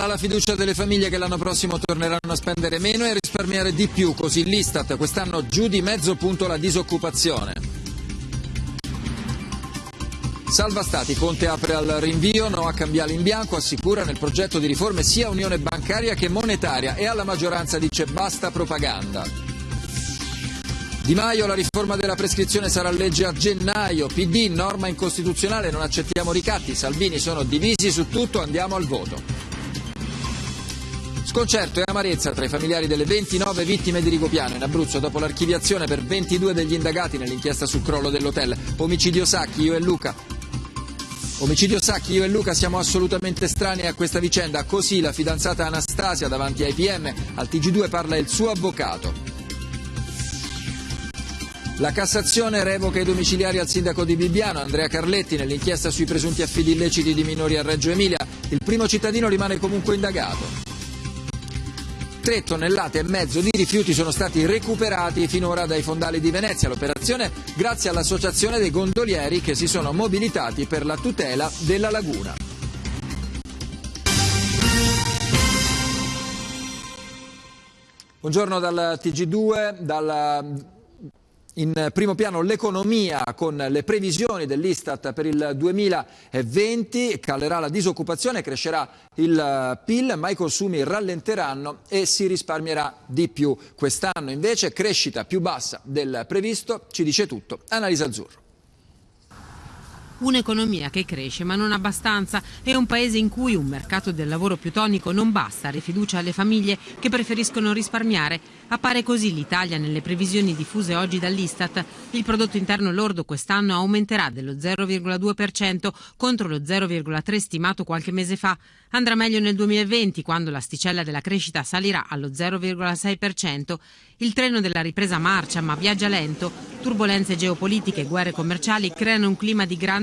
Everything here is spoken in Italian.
Cala la fiducia delle famiglie che l'anno prossimo torneranno a spendere meno e a risparmiare di più, così l'Istat quest'anno giù di mezzo punto la disoccupazione. Salva Stati, Conte apre al rinvio, no a cambiare in bianco, assicura nel progetto di riforme sia unione bancaria che monetaria e alla maggioranza dice basta propaganda. Di Maio, la riforma della prescrizione sarà legge a gennaio, PD, norma incostituzionale, non accettiamo ricatti, Salvini sono divisi su tutto, andiamo al voto. Sconcerto e amarezza tra i familiari delle 29 vittime di Rigopiano in Abruzzo dopo l'archiviazione per 22 degli indagati nell'inchiesta sul crollo dell'hotel. Omicidio Sacchi, io e Luca. Omicidio Sacchi, io e Luca siamo assolutamente strani a questa vicenda, così la fidanzata Anastasia davanti ai PM, al TG2 parla il suo avvocato. La Cassazione revoca i domiciliari al sindaco di Bibbiano, Andrea Carletti, nell'inchiesta sui presunti affidi illeciti di minori a Reggio Emilia. Il primo cittadino rimane comunque indagato. Tre tonnellate e mezzo di rifiuti sono stati recuperati finora dai fondali di Venezia. L'operazione grazie all'associazione dei gondolieri che si sono mobilitati per la tutela della laguna. Buongiorno dal TG2, dal in primo piano l'economia con le previsioni dell'Istat per il 2020, calerà la disoccupazione, crescerà il PIL, ma i consumi rallenteranno e si risparmierà di più. Quest'anno invece crescita più bassa del previsto, ci dice tutto Annalisa Azzurro. Un'economia che cresce ma non abbastanza e un paese in cui un mercato del lavoro più tonico non basta a rifiducia alle famiglie che preferiscono risparmiare. Appare così l'Italia nelle previsioni diffuse oggi dall'Istat. Il prodotto interno lordo quest'anno aumenterà dello 0,2% contro lo 0,3% stimato qualche mese fa. Andrà meglio nel 2020 quando l'asticella della crescita salirà allo 0,6%. Il treno della ripresa marcia ma viaggia lento. Turbulenze geopolitiche e guerre commerciali creano un clima di grande